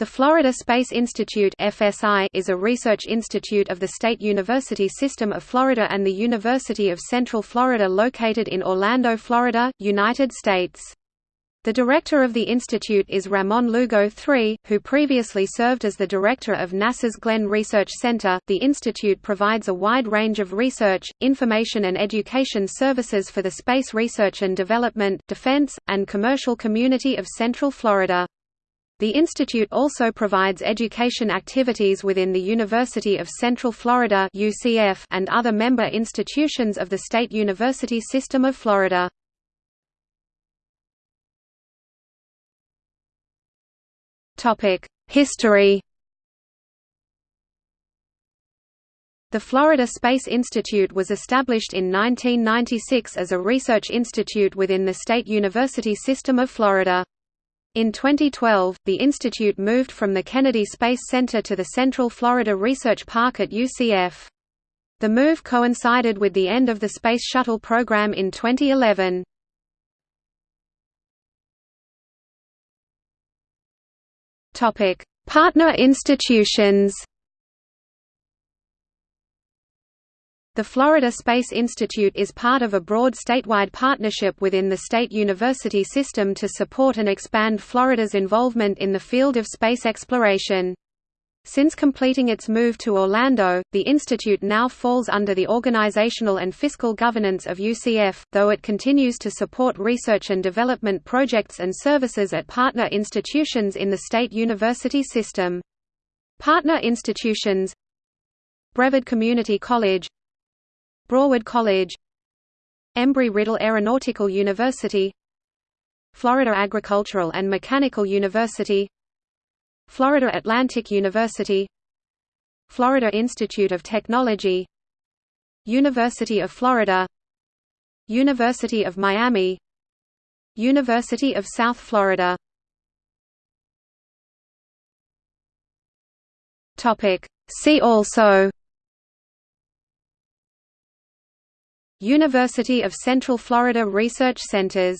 The Florida Space Institute (FSI) is a research institute of the State University System of Florida and the University of Central Florida located in Orlando, Florida, United States. The director of the institute is Ramon Lugo III, who previously served as the director of NASA's Glenn Research Center. The institute provides a wide range of research, information and education services for the space research and development, defense, and commercial community of Central Florida. The institute also provides education activities within the University of Central Florida (UCF) and other member institutions of the State University System of Florida. Topic: History. The Florida Space Institute was established in 1996 as a research institute within the State University System of Florida. In 2012, the institute moved from the Kennedy Space Center to the Central Florida Research Park at UCF. The move coincided with the end of the Space Shuttle program in 2011. Partner institutions The Florida Space Institute is part of a broad statewide partnership within the state university system to support and expand Florida's involvement in the field of space exploration. Since completing its move to Orlando, the institute now falls under the organizational and fiscal governance of UCF, though it continues to support research and development projects and services at partner institutions in the state university system. Partner institutions Brevard Community College Broward College Embry-Riddle Aeronautical University Florida Agricultural and Mechanical University Florida Atlantic University Florida Institute of Technology University of Florida University of Miami University of South Florida. See also University of Central Florida Research Centers